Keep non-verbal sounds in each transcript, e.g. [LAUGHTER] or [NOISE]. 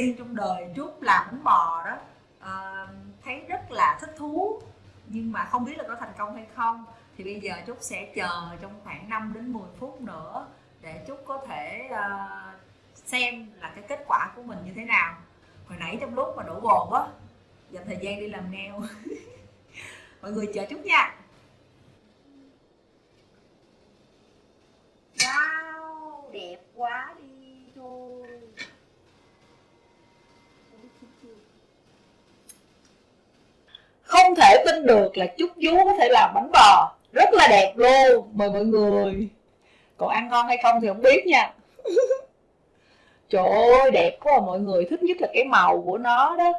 tiên trong đời Trúc làm bánh bò đó uh, thấy rất là thích thú. Nhưng mà không biết là có thành công hay không. Thì bây giờ Trúc sẽ chờ trong khoảng 5 đến 10 phút nữa để Trúc có thể uh, xem là cái kết quả của mình như thế nào. Hồi nãy trong lúc mà đổ bồn á dành thời gian đi làm neo. [LAUGHS] Mọi người chờ chút nha. Wow đẹp quá đi thôi không thể tin được là chúc vú có thể làm bánh bò. Rất là đẹp luôn. Mời mọi người. Còn ăn ngon hay không thì không biết nha. Trời ơi đẹp quá à, mọi người. Thích nhất là cái màu của nó đó.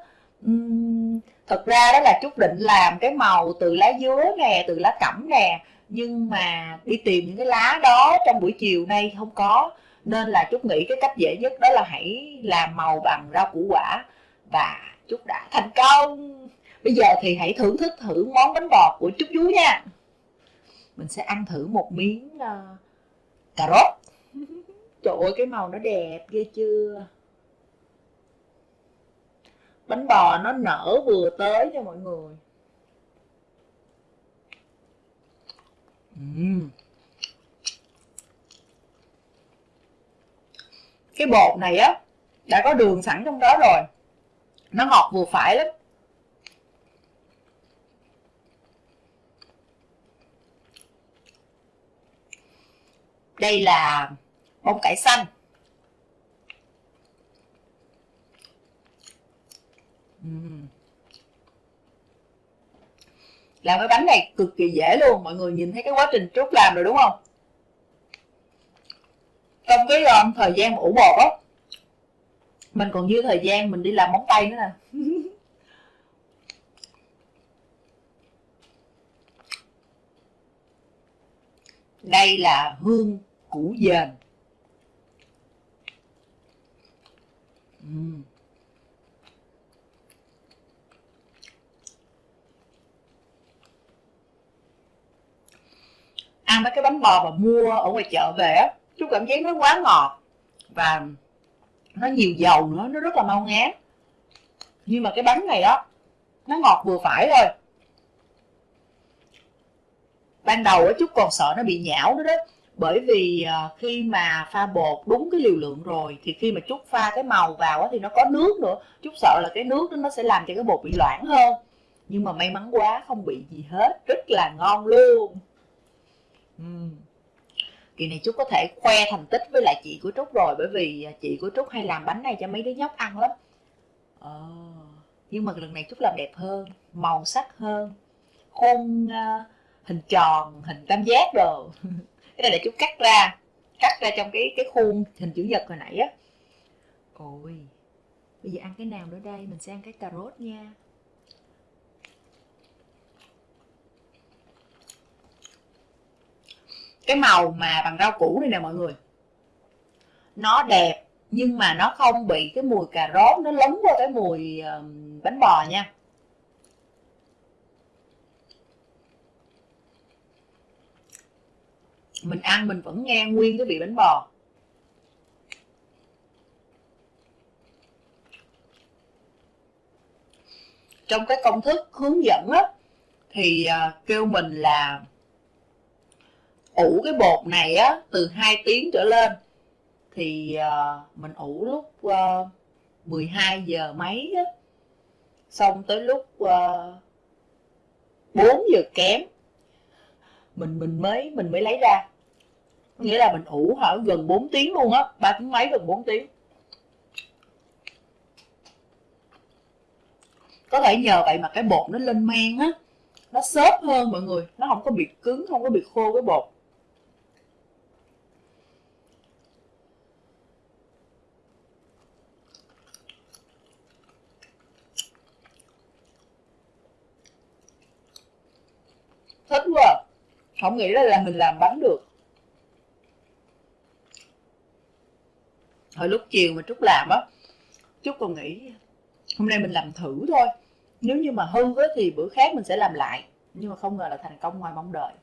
Uhm, thật ra đó là chút định làm cái màu từ lá dứa nè từ lá cẩm nè. Nhưng mà đi tìm những cái lá đó trong buổi chiều nay không có. Nên là chút nghĩ cái cách dễ nhất đó là hãy làm màu bằng rau củ quả. Và chút đã thành công bây giờ thì hãy thưởng thức thử món bánh bò của chút vú nha. Mình sẽ ăn thử một miếng uh, cà rốt. [LAUGHS] Trời ơi cái màu nó đẹp ghê chưa? Bánh bò nó nở vừa tới cho mọi người. Uhm. cái bột này á đã có đường sẵn trong đó rồi. Nó ngọt vừa phải lắm đây là bông cải xanh. Làm cái bánh này cực kỳ dễ luôn mọi người nhìn thấy cái quá trình trúc làm rồi đúng không? Trong cái um, thời gian ủ bột á mình còn dư thời gian mình đi làm móng tay nữa nè. [LAUGHS] Đây là hương củ dền. Uhm. ăn mấy cái bánh bò mà mua ở ngoài chợ về á, chú cảm giác nó quá ngọt và nó nhiều dầu nữa, nó rất là mau ngán. Nhưng mà cái bánh này á, nó ngọt vừa phải thôi. Ban đầu á, chú còn sợ nó bị nhão nữa đó bởi vì ờ, khi mà pha bột đúng cái liều lượng rồi thì khi mà chút pha cái màu vào thì nó có nước nữa. Chút sợ là cái nước đó nó sẽ làm cho cái bột bị loãng hơn. Nhưng mà may mắn quá không bị gì hết. Rất là ngon luôn. Uhm. kỳ này trúc có thể khoe thành tích với lại chị của trúc rồi bởi vì ờ, chị của trúc hay làm bánh này cho mấy đứa nhóc ăn lắm. À, nhưng mà lần này trúc làm đẹp hơn màu sắc hơn khuôn uh, hình tròn hình tam giác rồi [LAUGHS] cái này để chút cắt ra. Cắt ra trong cái cái khuôn hình chữ nhật hồi nãy á. Ôi bây giờ ăn cái nào nữa đây? Mình sẽ ăn cái cà rốt nha. Cái màu mà bằng rau củ này nè mọi người. Nó đẹp nhưng mà nó không bị cái mùi cà rốt nó lấn qua cái mùi bánh bò nha mình ăn mình vẫn nghe nguyên cái vị bánh bò. Trong cái công thức hướng dẫn á thì à, kêu mình là ủ cái bột này á từ 2 tiếng trở lên. Thì uh, mình ủ lúc à, uh, 12 giờ mấy á xong tới lúc uh, 4 giờ kém mình mình mới mình mới lấy ra nghĩa là mình ủ hả gần 4 tiếng luôn á, ba tiếng mấy gần 4 tiếng. Có thể nhờ vậy mà cái bột nó lên men á, nó xốp hơn mọi người, nó không có bị cứng, không có bị khô cái bột. Thích quá à. không nghĩ là mình làm bánh được. Hồi lúc chiều mà trúc làm á, trúc còn nghĩ hôm nay mình làm thử thôi. Nếu như mà hư á thì bữa khác mình sẽ làm lại. Nhưng mà không ngờ là thành công ngoài mong đợi.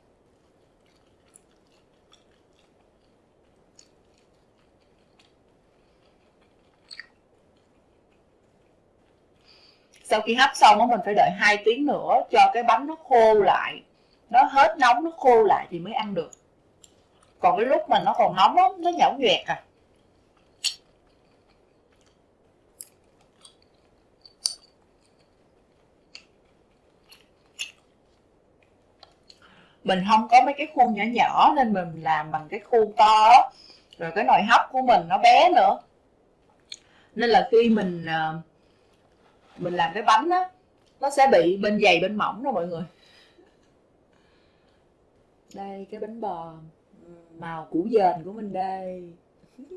Sau khi hấp xong á, mình phải đợi 2 tiếng nữa cho cái bánh nó khô lại. Nó hết nóng, nó khô lại thì mới ăn được. Còn cái lúc mà nó còn nóng á, nó nhão nhoẹt à. Mình không có mấy cái khuôn nhỏ nhỏ nên mình làm bằng cái khuôn to rồi cái nồi hấp của mình nó bé nữa. Nên là khi mình ờ, mình làm cái bánh á nó sẽ bị bên dày bên mỏng đó mọi người. Đây cái bánh bò màu củ dền của mình đây. [LAUGHS]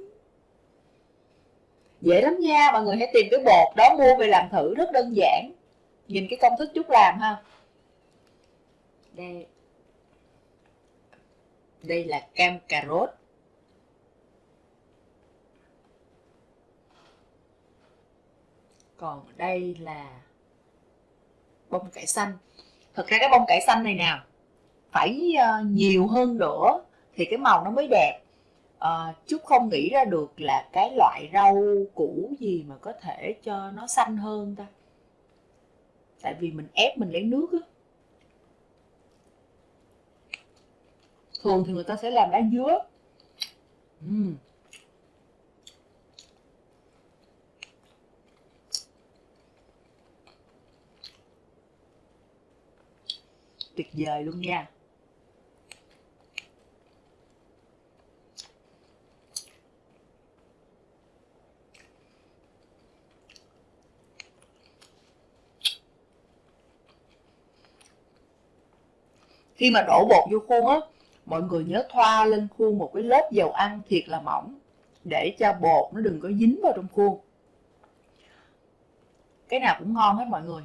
Dễ lắm nha mọi người hãy tìm cái bột đó mua về làm thử rất đơn giản. Nhìn cái công thức chút làm ha. Đây đây là cam cà rốt. Còn đây là bông cải xanh. Thực ra cái bông cải xanh này nào phải uh, nhiều hơn nữa thì cái màu nó mới đẹp. Ờ, uh, chút không nghĩ ra được là cái loại rau củ gì mà có thể cho nó xanh hơn ta. Tại vì mình ép mình lấy nước á. Thường thì người ta sẽ làm lá dứa uhm. tuyệt vời luôn nha khi mà đổ bột vô khuôn á mọi người nhớ thoa lên khuôn một cái lớp dầu ăn thiệt là mỏng, để cho bột nó đừng có dính vào trong khuôn. Cái nào cũng ngon hết mọi người.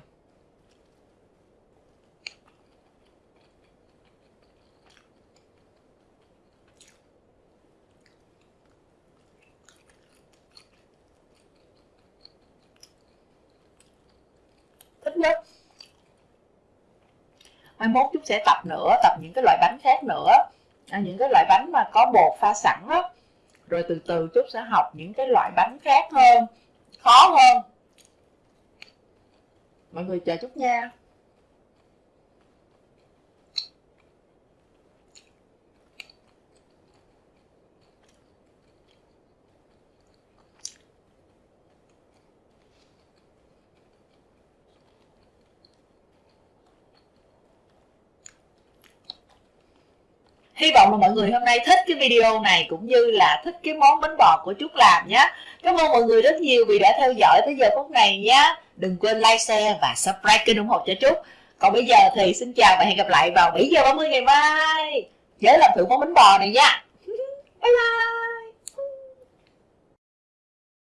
Thích nhất. Mai mốt chút sẽ tập nữa, tập những cái loại bánh khác nữa những cái loại bánh mà có bột pha sẵn đó rồi từ từ chút sẽ học những cái loại bánh khác hơn, khó hơn. Mọi người chờ chút nha. Hy vọng là mọi người hôm nay thích cái video này cũng như là thích cái món bánh bò của Trúc làm nhé. Cảm ơn mọi người rất nhiều vì đã theo dõi tới giờ phút này nhé. Đừng quên like, share và subscribe kênh ủng hộ cho Trúc. Còn bây giờ thì xin chào và hẹn gặp lại vào 7 giờ 30 ngày mai. Nhớ làm thử món bánh bò này nha. [LAUGHS] Bye bye.